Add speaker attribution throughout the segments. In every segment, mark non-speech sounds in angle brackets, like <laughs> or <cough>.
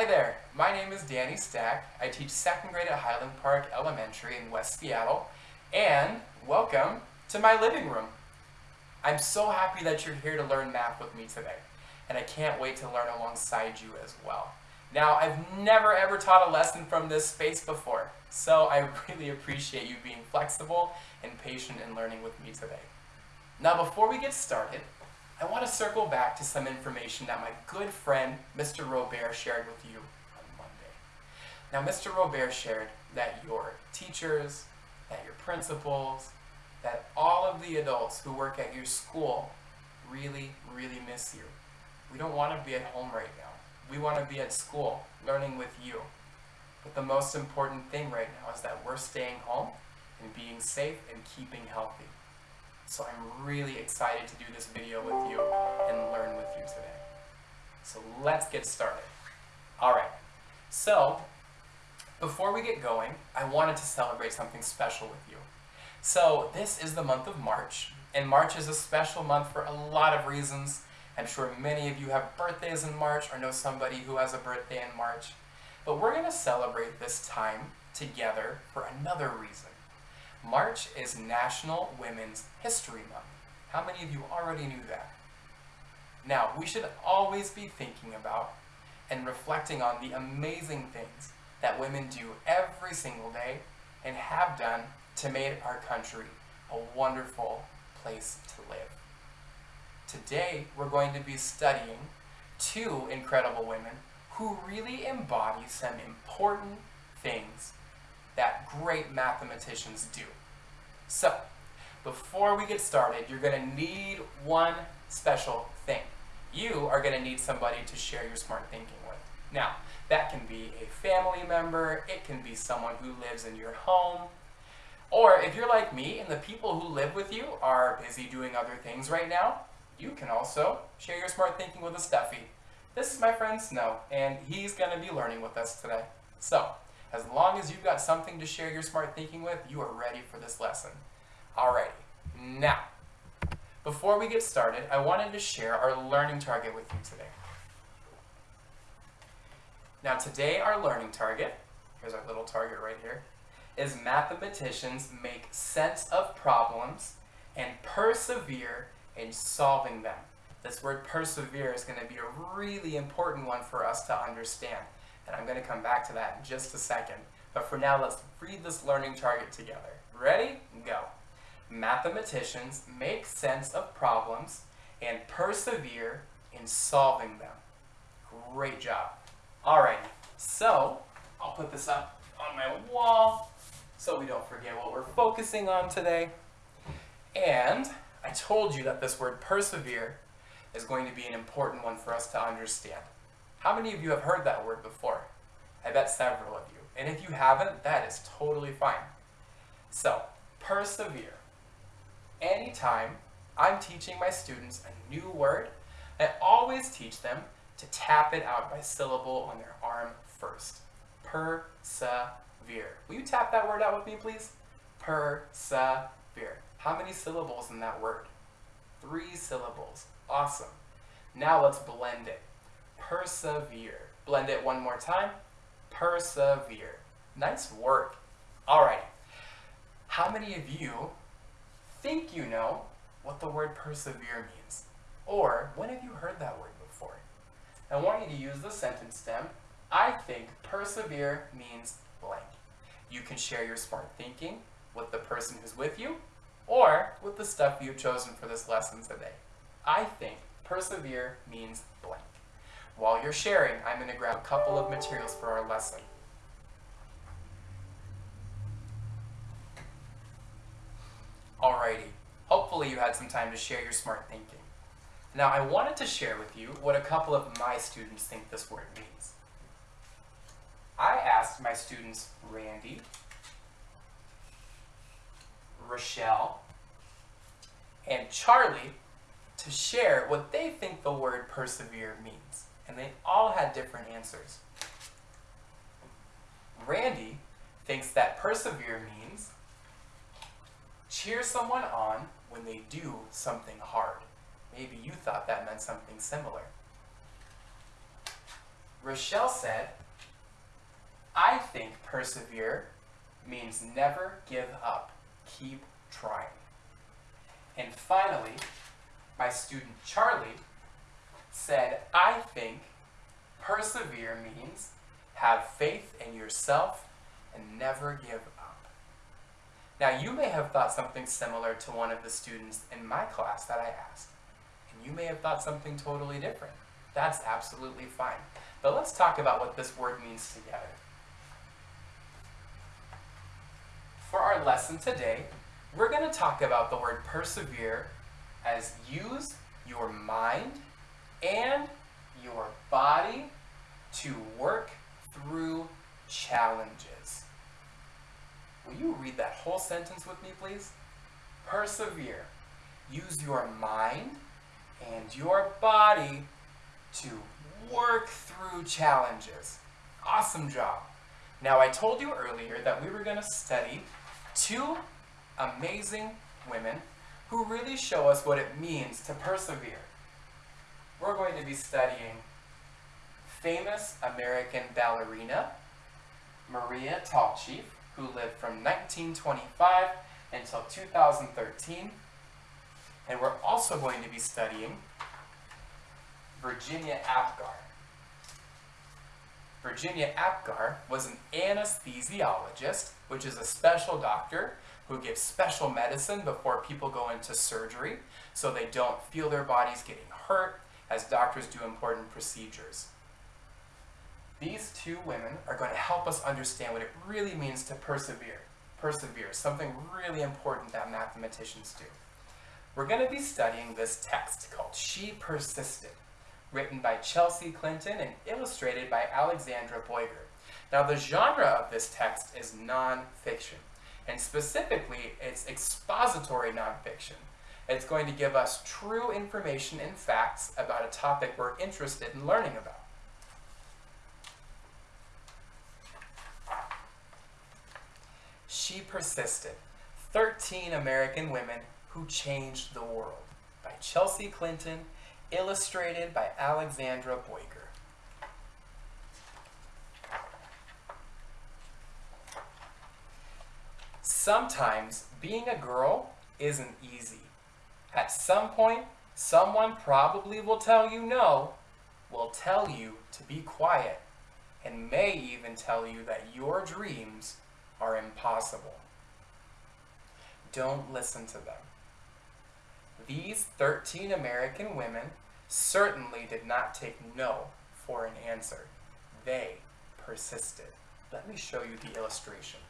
Speaker 1: Hi there, my name is Danny Stack. I teach second grade at Highland Park Elementary in West Seattle, and welcome to my living room. I'm so happy that you're here to learn math with me today, and I can't wait to learn alongside you as well. Now, I've never ever taught a lesson from this space before, so I <laughs> really appreciate you being flexible and patient in learning with me today. Now, before we get started, I want to circle back to some information that my good friend Mr. Robert shared with you on Monday. Now, Mr. Robert shared that your teachers, that your principals, that all of the adults who work at your school really, really miss you. We don't want to be at home right now. We want to be at school, learning with you. But the most important thing right now is that we're staying home and being safe and keeping healthy. So I'm really excited to do this video with you and learn with you today. So let's get started. Alright, so before we get going, I wanted to celebrate something special with you. So this is the month of March, and March is a special month for a lot of reasons. I'm sure many of you have birthdays in March or know somebody who has a birthday in March. But we're going to celebrate this time together for another reason. March is National Women's History Month. How many of you already knew that? Now, we should always be thinking about and reflecting on the amazing things that women do every single day and have done to make our country a wonderful place to live. Today, we're going to be studying two incredible women who really embody some important things that great mathematicians do. So, before we get started, you're going to need one special thing. You are going to need somebody to share your smart thinking with. Now, that can be a family member, it can be someone who lives in your home, or if you're like me and the people who live with you are busy doing other things right now, you can also share your smart thinking with a stuffy. This is my friend Snow, and he's going to be learning with us today. So, as long as you've got something to share your smart thinking with, you are ready for this lesson. Alrighty, now, before we get started, I wanted to share our learning target with you today. Now today our learning target, here's our little target right here, is mathematicians make sense of problems and persevere in solving them. This word persevere is going to be a really important one for us to understand. And I'm going to come back to that in just a second. But for now, let's read this learning target together. Ready? Go. Mathematicians make sense of problems and persevere in solving them. Great job. Alright, so I'll put this up on my wall so we don't forget what we're focusing on today. And I told you that this word persevere is going to be an important one for us to understand. How many of you have heard that word before? I bet several of you. And if you haven't, that is totally fine. So, persevere. Anytime I'm teaching my students a new word, I always teach them to tap it out by syllable on their arm first. Persevere. Will you tap that word out with me, please? Persevere. How many syllables in that word? Three syllables. Awesome. Now let's blend it. Persevere. Blend it one more time. Persevere. Nice work. All right. How many of you think you know what the word persevere means? Or when have you heard that word before? I want you to use the sentence stem. I think persevere means blank. You can share your smart thinking with the person who's with you or with the stuff you've chosen for this lesson today. I think persevere means blank. While you're sharing, I'm going to grab a couple of materials for our lesson. Alrighty, hopefully you had some time to share your smart thinking. Now I wanted to share with you what a couple of my students think this word means. I asked my students Randy, Rochelle, and Charlie to share what they think the word persevere means. And they all had different answers. Randy thinks that persevere means cheer someone on when they do something hard. Maybe you thought that meant something similar. Rochelle said, I think persevere means never give up. Keep trying. And finally, my student Charlie said, I think persevere means have faith in yourself and never give up. Now, you may have thought something similar to one of the students in my class that I asked, and you may have thought something totally different. That's absolutely fine. But let's talk about what this word means together. For our lesson today, we're going to talk about the word persevere as use your mind and your body to work through challenges. Will you read that whole sentence with me, please? Persevere. Use your mind and your body to work through challenges. Awesome job. Now, I told you earlier that we were going to study two amazing women who really show us what it means to persevere. We're going to be studying famous American ballerina Maria Tallchief, who lived from 1925 until 2013. And we're also going to be studying Virginia Apgar. Virginia Apgar was an anesthesiologist, which is a special doctor who gives special medicine before people go into surgery so they don't feel their bodies getting hurt as doctors do important procedures. These two women are going to help us understand what it really means to persevere. Persevere, something really important that mathematicians do. We're going to be studying this text called She Persisted written by Chelsea Clinton and illustrated by Alexandra Boiger. Now the genre of this text is nonfiction, and specifically it's expository nonfiction. It's going to give us true information and facts about a topic we're interested in learning about. She Persisted, 13 American Women Who Changed the World by Chelsea Clinton illustrated by Alexandra Boiger. Sometimes being a girl isn't easy. At some point, someone probably will tell you no, will tell you to be quiet, and may even tell you that your dreams are impossible. Don't listen to them. These 13 American women certainly did not take no for an answer. They persisted. Let me show you the illustration.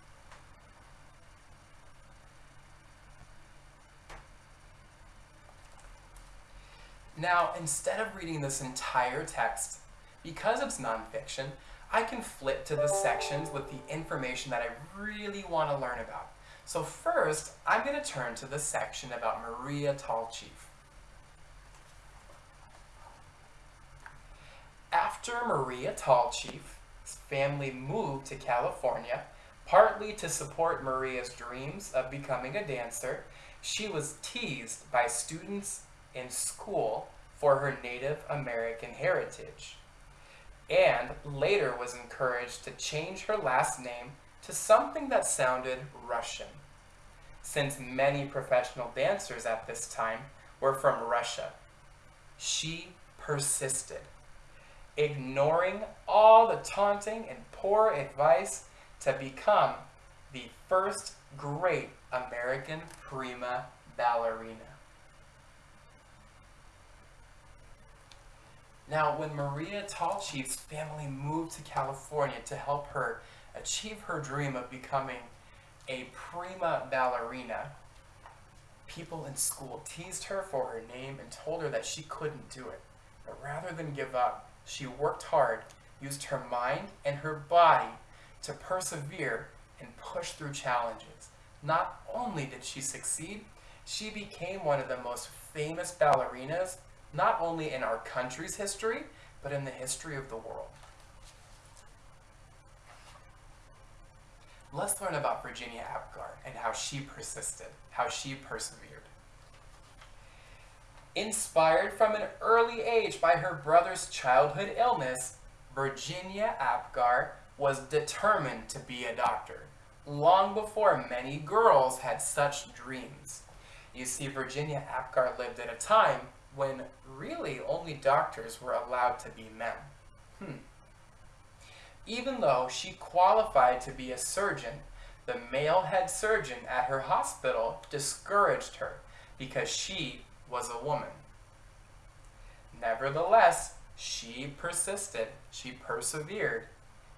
Speaker 1: Now, instead of reading this entire text, because it's nonfiction, I can flip to the sections with the information that I really want to learn about. So first, I'm going to turn to the section about Maria Tallchief. After Maria Tallchief's family moved to California, partly to support Maria's dreams of becoming a dancer, she was teased by students in school for her Native American heritage, and later was encouraged to change her last name to something that sounded Russian, since many professional dancers at this time were from Russia. She persisted ignoring all the taunting and poor advice to become the first great American prima ballerina. Now, when Maria Tallchief's family moved to California to help her achieve her dream of becoming a prima ballerina, people in school teased her for her name and told her that she couldn't do it. But rather than give up, she worked hard, used her mind and her body to persevere and push through challenges. Not only did she succeed, she became one of the most famous ballerinas, not only in our country's history, but in the history of the world. Let's learn about Virginia Apgar and how she persisted, how she persevered. Inspired from an early age by her brother's childhood illness, Virginia Apgar was determined to be a doctor, long before many girls had such dreams. You see, Virginia Apgar lived at a time when really only doctors were allowed to be men. Hmm. Even though she qualified to be a surgeon, the male head surgeon at her hospital discouraged her because she was a woman. Nevertheless, she persisted, she persevered,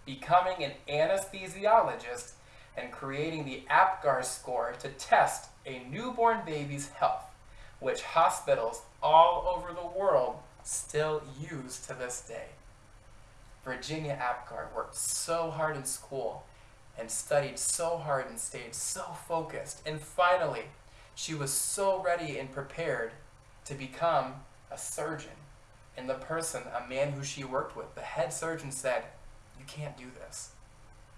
Speaker 1: becoming an anesthesiologist and creating the APGAR score to test a newborn baby's health, which hospitals all over the world still use to this day. Virginia Apgar worked so hard in school and studied so hard and stayed so focused. And finally, she was so ready and prepared to become a surgeon. And the person, a man who she worked with, the head surgeon said, you can't do this.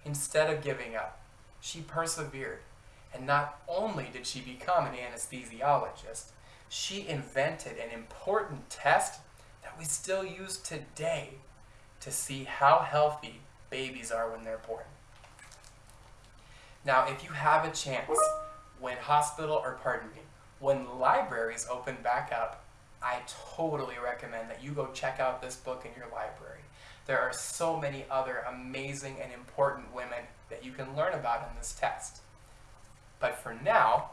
Speaker 1: Instead of giving up, she persevered. And not only did she become an anesthesiologist, she invented an important test that we still use today to see how healthy babies are when they're born. Now, if you have a chance, when hospital, or pardon me, when libraries open back up, I totally recommend that you go check out this book in your library. There are so many other amazing and important women that you can learn about in this test. But for now,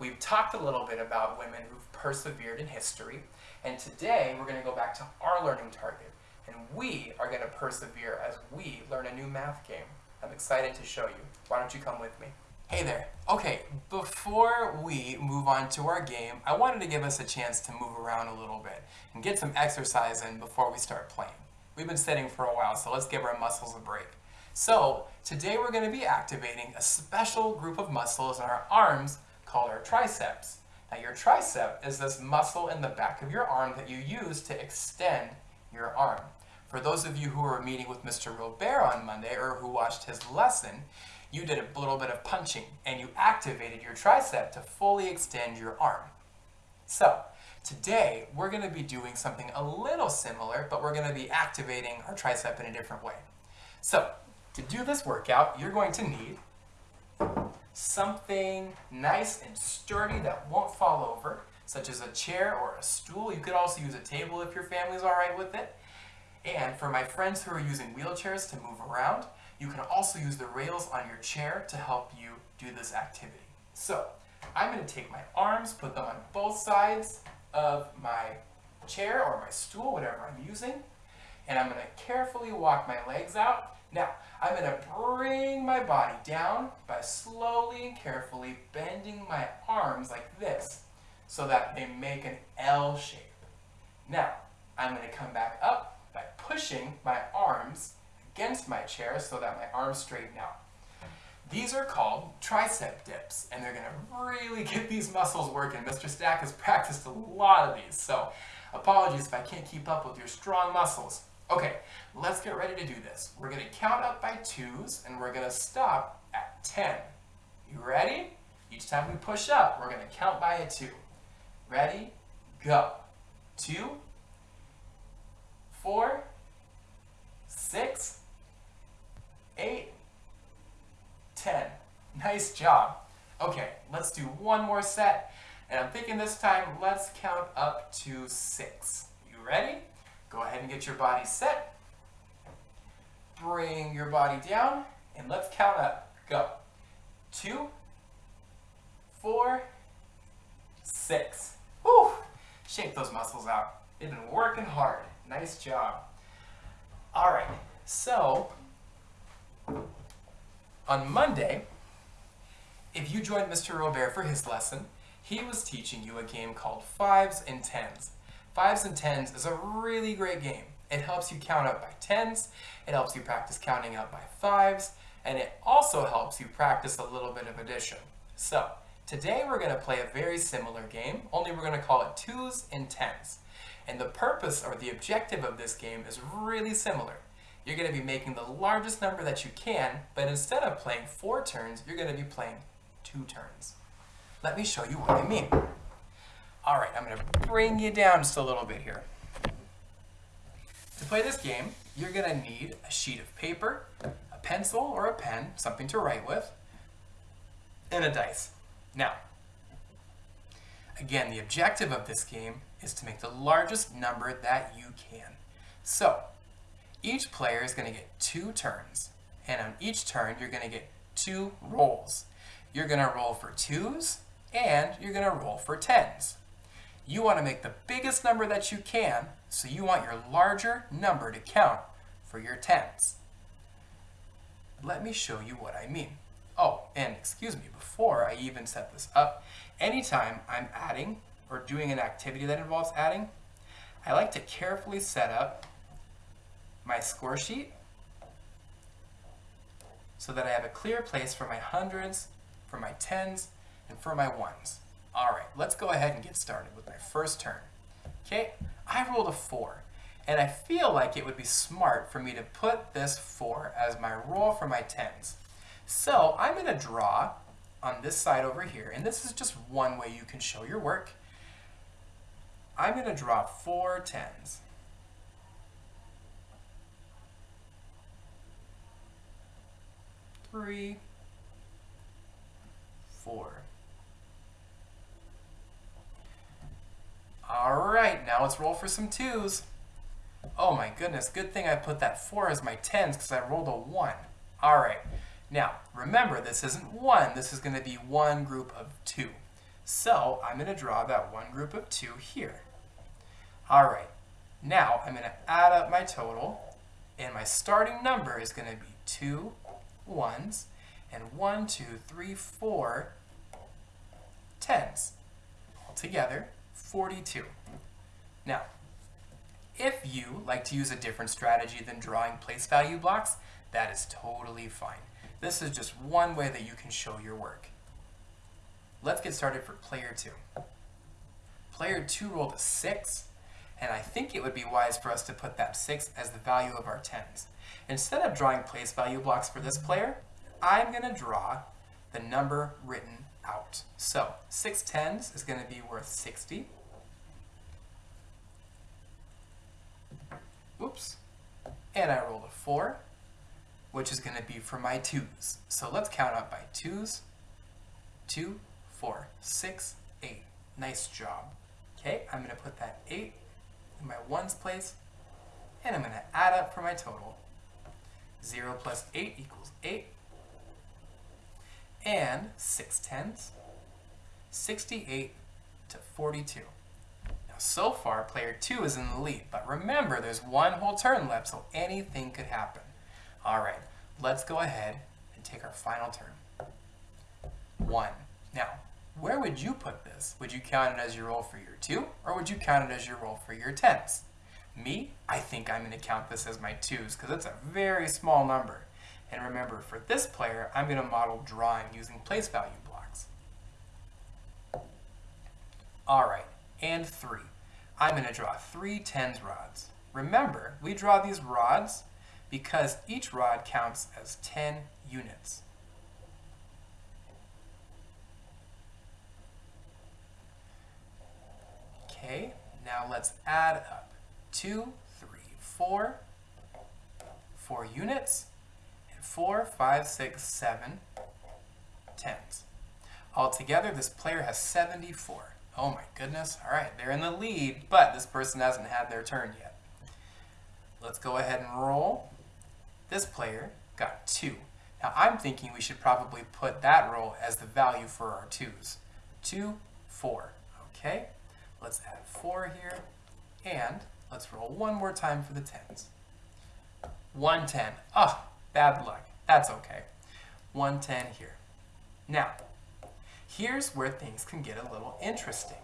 Speaker 1: we've talked a little bit about women who've persevered in history, and today we're going to go back to our learning target, and we are going to persevere as we learn a new math game. I'm excited to show you. Why don't you come with me? Hey there. Okay, before we move on to our game, I wanted to give us a chance to move around a little bit and get some exercise in before we start playing. We've been sitting for a while, so let's give our muscles a break. So, today we're going to be activating a special group of muscles in our arms called our triceps. Now your tricep is this muscle in the back of your arm that you use to extend your arm. For those of you who were meeting with Mr. Robert on Monday or who watched his lesson, you did a little bit of punching and you activated your tricep to fully extend your arm. So, today we're going to be doing something a little similar, but we're going to be activating our tricep in a different way. So, to do this workout, you're going to need something nice and sturdy that won't fall over, such as a chair or a stool. You could also use a table if your family's all right with it. And for my friends who are using wheelchairs to move around, you can also use the rails on your chair to help you do this activity. So, I'm going to take my arms, put them on both sides of my chair or my stool, whatever I'm using, and I'm going to carefully walk my legs out. Now, I'm going to bring my body down by slowly and carefully bending my arms like this so that they make an L shape. Now, I'm going to come back up by pushing my arms against my chair so that my arms straighten out. These are called tricep dips, and they're going to really get these muscles working. Mr. Stack has practiced a lot of these, so apologies if I can't keep up with your strong muscles. Okay, let's get ready to do this. We're going to count up by twos, and we're going to stop at 10. You ready? Each time we push up, we're going to count by a two. Ready? Go. Two, four, six, eight, ten. Nice job. Okay, let's do one more set. And I'm thinking this time, let's count up to six. You ready? Go ahead and get your body set. Bring your body down, and let's count up. Go. Two, four, six. Whew! Shake those muscles out. They've been working hard. Nice job. All right, so on Monday, if you joined Mr. Robert for his lesson, he was teaching you a game called Fives and Tens. Fives and Tens is a really great game. It helps you count up by tens, it helps you practice counting up by fives, and it also helps you practice a little bit of addition. So, today we're going to play a very similar game, only we're going to call it twos and tens. And the purpose or the objective of this game is really similar. You're going to be making the largest number that you can, but instead of playing four turns, you're going to be playing two turns. Let me show you what I mean. All right, I'm going to bring you down just a little bit here. To play this game, you're going to need a sheet of paper, a pencil or a pen, something to write with, and a dice. Now, again, the objective of this game is to make the largest number that you can. So, each player is going to get two turns, and on each turn, you're going to get two rolls. You're going to roll for twos, and you're going to roll for tens. You want to make the biggest number that you can, so you want your larger number to count for your tens. Let me show you what I mean. Oh, and excuse me, before I even set this up, anytime I'm adding or doing an activity that involves adding, I like to carefully set up my score sheet so that I have a clear place for my hundreds, for my tens, and for my ones. All right, let's go ahead and get started with my first turn. Okay, I rolled a four, and I feel like it would be smart for me to put this four as my roll for my tens. So I'm gonna draw on this side over here, and this is just one way you can show your work. I'm gonna draw four tens. Three, four. All right, now let's roll for some twos. Oh my goodness, good thing I put that four as my tens because I rolled a one. All right, now remember this isn't one, this is gonna be one group of two. So I'm gonna draw that one group of two here. All right, now I'm gonna add up my total and my starting number is gonna be two ones and one, two, three, four tens. Altogether, 42. Now, if you like to use a different strategy than drawing place value blocks, that is totally fine. This is just one way that you can show your work. Let's get started for player two. Player two rolled a six, and I think it would be wise for us to put that six as the value of our tens. Instead of drawing place value blocks for this player, I'm gonna draw the number written out. So six tens is gonna be worth 60. Oops. And I rolled a 4, which is going to be for my 2's. So let's count up by 2's. 2, 4, 6, 8. Nice job. Okay, I'm going to put that 8 in my 1's place, and I'm going to add up for my total. 0 plus 8 equals 8. And 6 tens, 68 to 42 so far, player 2 is in the lead, but remember there's one whole turn left, so anything could happen. Alright, let's go ahead and take our final turn. 1. Now, where would you put this? Would you count it as your roll for your 2, or would you count it as your roll for your 10s? Me, I think I'm going to count this as my 2s, because it's a very small number. And remember, for this player, I'm going to model drawing using place value blocks. Alright, and 3. I'm going to draw three tens rods. Remember, we draw these rods because each rod counts as 10 units. Okay, now let's add up. Two, three, four, four units, and four, five, six, seven, tens. Altogether, this player has 74. Oh my goodness. All right, they're in the lead, but this person hasn't had their turn yet. Let's go ahead and roll. This player got two. Now I'm thinking we should probably put that roll as the value for our twos. Two, four. Okay, let's add four here, and let's roll one more time for the tens. 110. Oh, ah, bad luck. That's okay. 110 here. Now, Here's where things can get a little interesting.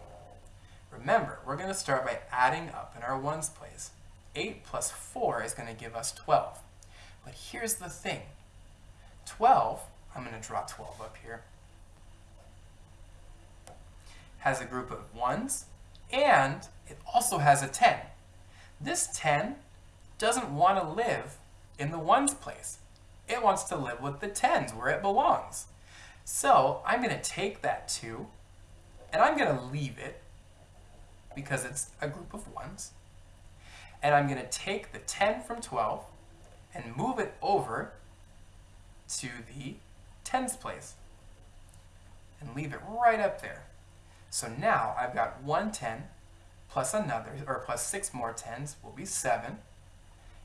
Speaker 1: Remember, we're going to start by adding up in our ones place. 8 plus 4 is going to give us 12. But here's the thing. 12, I'm going to draw 12 up here, has a group of 1s, and it also has a 10. This 10 doesn't want to live in the 1s place. It wants to live with the 10s where it belongs. So I'm going to take that 2, and I'm going to leave it because it's a group of 1s. And I'm going to take the 10 from 12 and move it over to the tens place and leave it right up there. So now I've got one 10 plus another, or plus six more tens will be seven.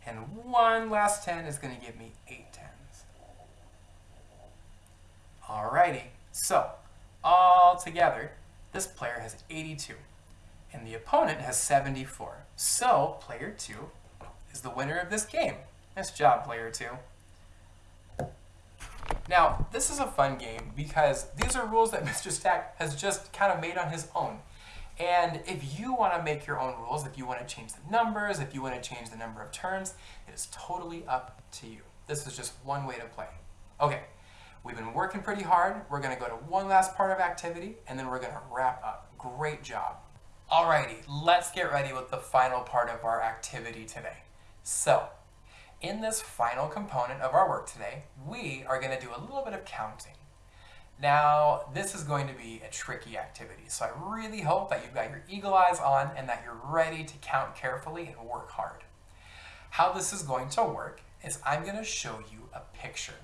Speaker 1: And one last 10 is going to give me eight tens. Alrighty, so all together, this player has 82 and the opponent has 74. So player 2 is the winner of this game. Nice job, player 2. Now, this is a fun game because these are rules that <laughs> Mr. Stack has just kind of made on his own. And if you want to make your own rules, if you want to change the numbers, if you want to change the number of turns, it is totally up to you. This is just one way to play. Okay, we've been working pretty hard. We're going to go to one last part of activity, and then we're going to wrap up. Great job. Alrighty, let's get ready with the final part of our activity today. So, in this final component of our work today, we are going to do a little bit of counting. Now, this is going to be a tricky activity, so I really hope that you've got your eagle eyes on and that you're ready to count carefully and work hard. How this is going to work is I'm going to show you a picture.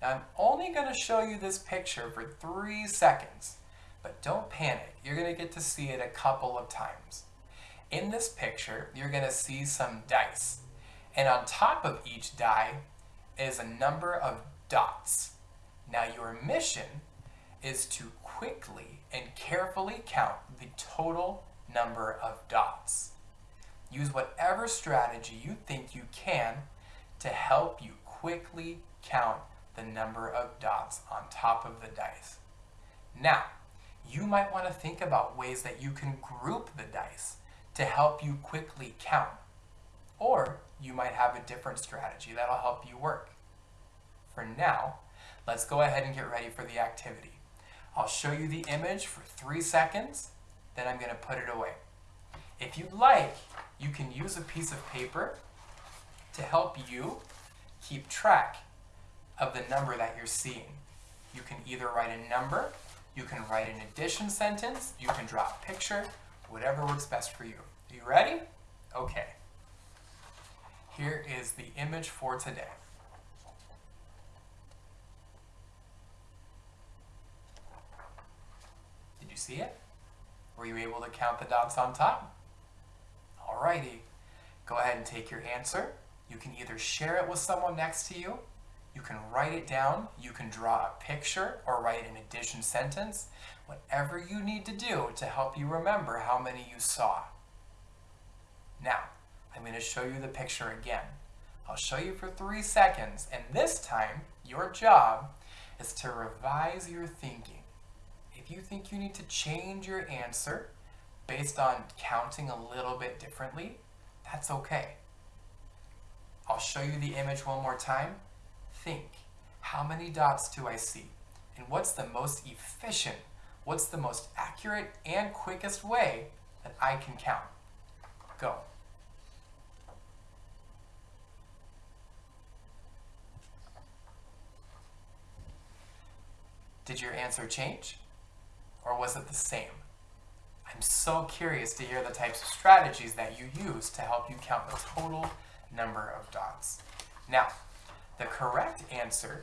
Speaker 1: Now, I'm only going to show you this picture for three seconds, but don't panic. You're going to get to see it a couple of times. In this picture, you're going to see some dice. And on top of each die is a number of dots. Now your mission is to quickly and carefully count the total number of dots. Use whatever strategy you think you can to help you quickly count the number of dots on top of the dice. Now, you might want to think about ways that you can group the dice to help you quickly count. Or you might have a different strategy that'll help you work. For now, let's go ahead and get ready for the activity. I'll show you the image for three seconds, then I'm going to put it away. If you'd like, you can use a piece of paper to help you keep track of the number that you're seeing. You can either write a number, you can write an addition sentence, you can draw a picture, whatever works best for you. Are you ready? Okay. Here is the image for today. Did you see it? Were you able to count the dots on top? Alrighty. Go ahead and take your answer. You can either share it with someone next to you, you can write it down, you can draw a picture or write an addition sentence, whatever you need to do to help you remember how many you saw. Now, I'm going to show you the picture again. I'll show you for three seconds, and this time, your job is to revise your thinking. If you think you need to change your answer based on counting a little bit differently, that's okay. I'll show you the image one more time. Think, how many dots do I see? And what's the most efficient, what's the most accurate and quickest way that I can count? Go. Did your answer change? Or was it the same? I'm so curious to hear the types of strategies that you use to help you count the total number of dots. Now, the correct answer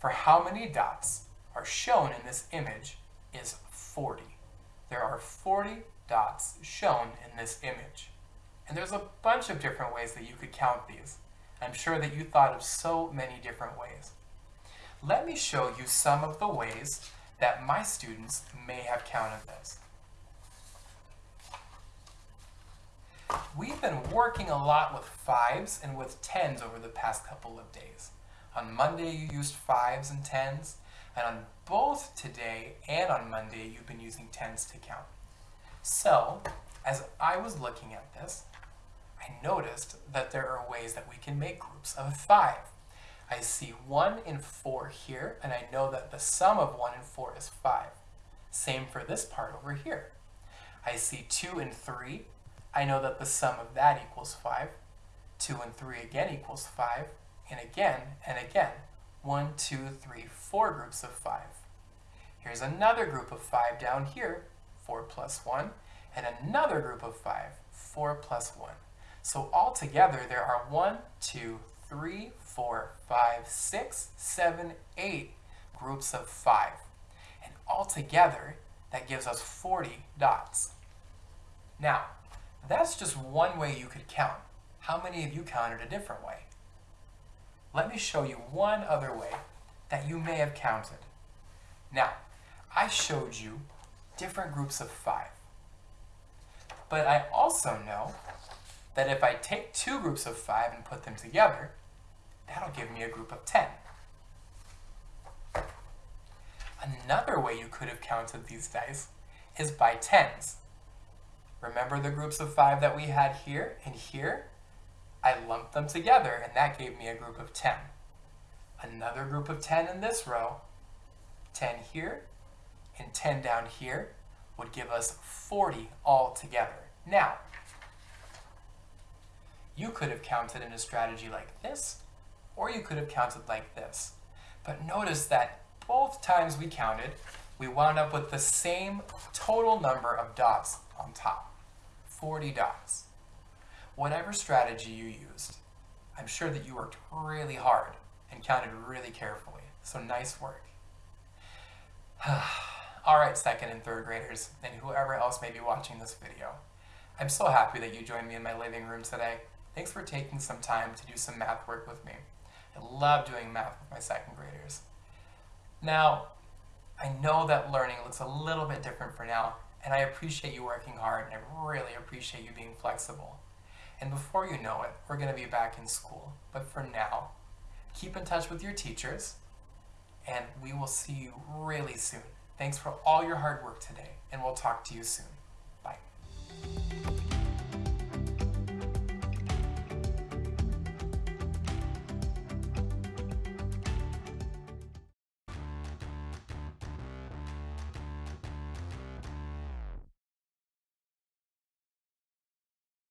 Speaker 1: for how many dots are shown in this image is 40. There are 40 dots shown in this image. And there's a bunch of different ways that you could count these. I'm sure that you thought of so many different ways let me show you some of the ways that my students may have counted this. We've been working a lot with fives and with tens over the past couple of days. On Monday you used fives and tens, and on both today and on Monday you've been using tens to count. So, as I was looking at this, I noticed that there are ways that we can make groups of five. I see 1 and 4 here, and I know that the sum of 1 and 4 is 5. Same for this part over here. I see 2 and 3. I know that the sum of that equals 5. 2 and 3 again equals 5. And again and again. 1, 2, 3, 4 groups of 5. Here's another group of 5 down here, 4 plus 1. And another group of 5, 4 plus 1. So altogether, there are one, two, three, four, five, six, seven, eight groups of five. And altogether, that gives us 40 dots. Now, that's just one way you could count. How many of you counted a different way? Let me show you one other way that you may have counted. Now, I showed you different groups of five. But I also know that if I take two groups of five and put them together, that'll give me a group of 10. Another way you could have counted these dice is by tens. Remember the groups of five that we had here and here? I lumped them together and that gave me a group of 10. Another group of 10 in this row, 10 here, and 10 down here would give us 40 all together. Now, you could have counted in a strategy like this, or you could have counted like this. But notice that both times we counted, we wound up with the same total number of dots on top, 40 dots. Whatever strategy you used, I'm sure that you worked really hard and counted really carefully, so nice work. <sighs> All right, second and third graders, and whoever else may be watching this video. I'm so happy that you joined me in my living room today. Thanks for taking some time to do some math work with me. I love doing math with my second graders. Now, I know that learning looks a little bit different for now, and I appreciate you working hard, and I really appreciate you being flexible. And before you know it, we're going to be back in school. But for now, keep in touch with your teachers, and we will see you really soon. Thanks for all your hard work today, and we'll talk to you soon.